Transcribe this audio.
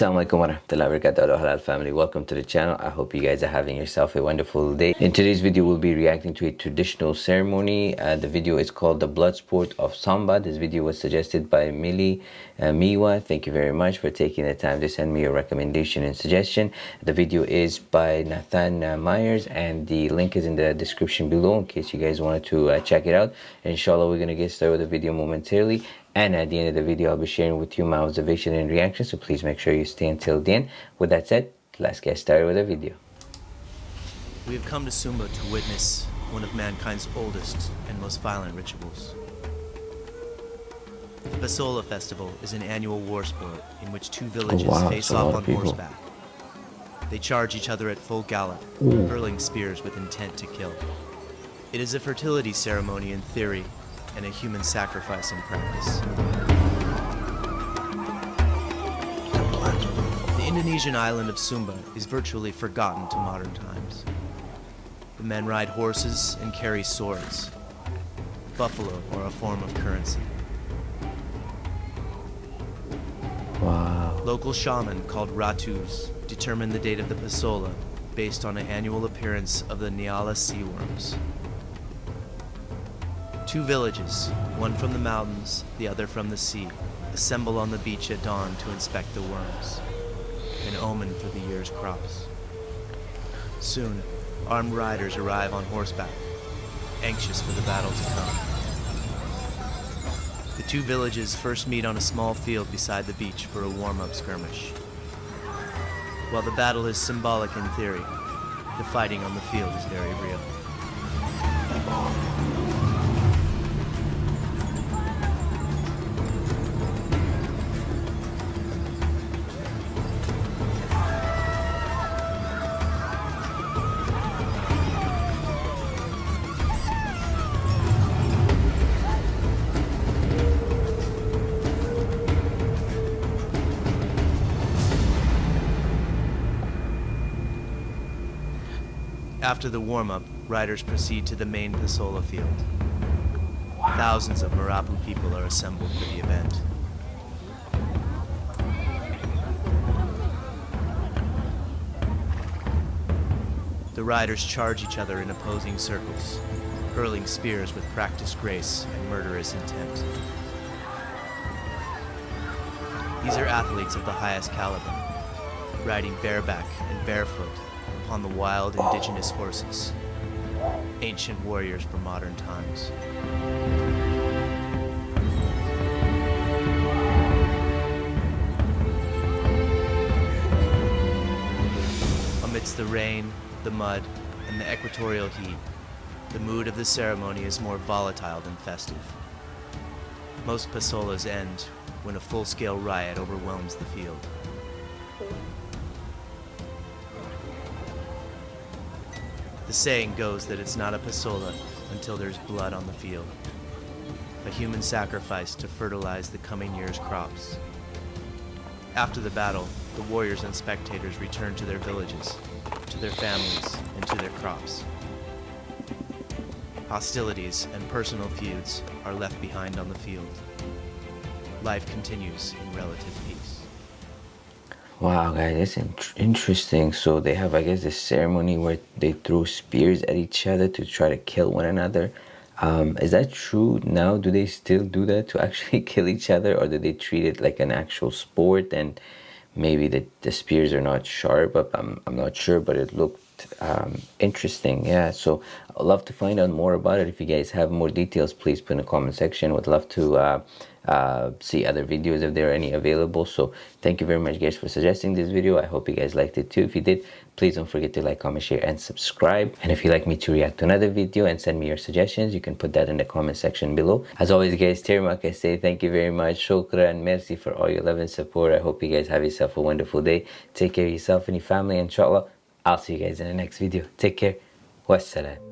Assalamualaikum warahmatullahi wabarakatuh halal family. Welcome to the channel. I hope you guys are having yourself a wonderful day. In today's video we'll be reacting to a traditional ceremony. Uh, the video is called the blood sport of Sumba. This video was suggested by Millie uh, Miwa. Thank you very much for taking the time to send me your recommendation and suggestion. The video is by Nathan uh, Myers and the link is in the description below in case you guys wanted to uh, check it out. Inshallah we're gonna get started with the video momentarily and at the end of the video, I'll be sharing with you my observation and reaction. So please make sure you stay until the end. With that said, let's get started with the video. We have come to Sumba to witness one of mankind's oldest and most violent rituals. The Pasola Festival is an annual war sport in which two villages oh, wow. face off on horseback. They charge each other at full gallop, hurling spears with intent to kill. It is a fertility ceremony in theory and a human sacrifice in practice. The Indonesian island of Sumba is virtually forgotten to modern times. The men ride horses and carry swords. Buffalo are a form of currency. Wow. Local shaman called Ratus determine the date of the Pasola based on an annual appearance of the Nyale sea worms. Two villages, one from the mountains, the other from the sea, assemble on the beach at dawn to inspect the worms, an omen for the year's crops. Soon, armed riders arrive on horseback, anxious for the battle to come. The two villages first meet on a small field beside the beach for a warm-up skirmish. While the battle is symbolic in theory, the fighting on the field is very real. After the warm-up, riders proceed to the main Pasola field. Thousands of Marapu people are assembled for the event. The riders charge each other in opposing circles, hurling spears with practiced grace and murderous intent. These are athletes of the highest caliber, riding bareback and barefoot upon the wild indigenous horses, ancient warriors for modern times. Amidst the rain, the mud, and the equatorial heat, the mood of the ceremony is more volatile than festive. Most pasolas end when a full-scale riot overwhelms the field. The saying goes that it's not a pasola until there's blood on the field. A human sacrifice to fertilize the coming year's crops. After the battle, the warriors and spectators return to their villages, to their families, and to their crops. Hostilities and personal feuds are left behind on the field. Life continues in relative peace. Wow, guys, that's in interesting. So they have, I guess, this ceremony where they throw spears at each other to try to kill one another. Um, is that true now? Do they still do that to actually kill each other, or do they treat it like an actual sport? And maybe the, the spears are not sharp, I'm, I'm not sure, but it looked um, interesting. Yeah so I'd love to find out more about it. If you guys have more details please put in the comment section. Would love to uh, uh, see other videos if there are any available. So thank you very much guys for suggesting this video. I hope you guys liked it too. If you did please don't forget to like comment share and subscribe. And if you'd like me to react to another video and send me your suggestions you can put that in the comment section below. As always guys terima say thank you very much. Shukran merci for all your love and support. I hope you guys have yourself a wonderful day. Take care of yourself and your family inshallah I'll see you guys in the next video. Take care. Wassalam.